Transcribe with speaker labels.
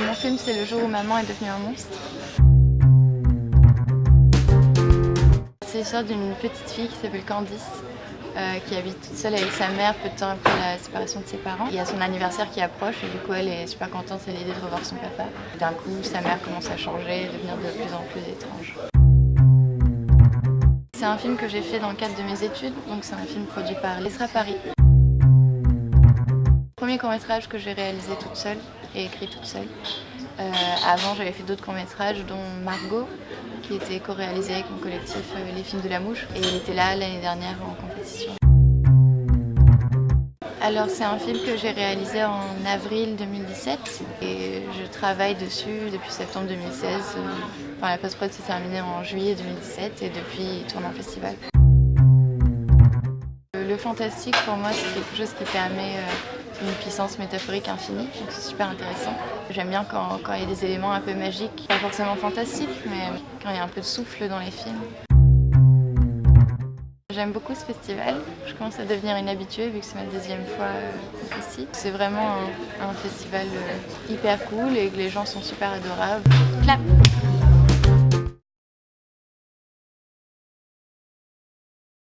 Speaker 1: Mon film c'est le jour où maman est devenue un monstre. C'est l'histoire d'une petite fille qui s'appelle Candice, euh, qui habite toute seule avec sa mère peu de temps après la séparation de ses parents. Il y a son anniversaire qui approche et du coup elle est super contente à l'idée de revoir son papa. D'un coup sa mère commence à changer et devenir de plus en plus étrange. C'est un film que j'ai fait dans le cadre de mes études, donc c'est un film produit par l'ESRA Paris. Premier court métrage que j'ai réalisé toute seule et écrit toute seule. Euh, avant j'avais fait d'autres courts métrages dont Margot qui était co-réalisé avec mon collectif euh, Les Films de la Mouche et il était là l'année dernière en compétition. Alors c'est un film que j'ai réalisé en avril 2017 et je travaille dessus depuis septembre 2016. Enfin la post-prod s'est terminée en juillet 2017 et depuis il tourne en festival. Le fantastique pour moi c'est quelque chose qui permet euh, une puissance métaphorique infinie, donc c'est super intéressant. J'aime bien quand, il y a des éléments un peu magiques, pas forcément fantastiques, mais quand il y a un peu de souffle dans les films. J'aime beaucoup ce festival, je commence à devenir une habituée vu que c'est ma deuxième fois euh, ici. C'est vraiment un, un festival euh, hyper cool et que les gens sont super adorables. Clap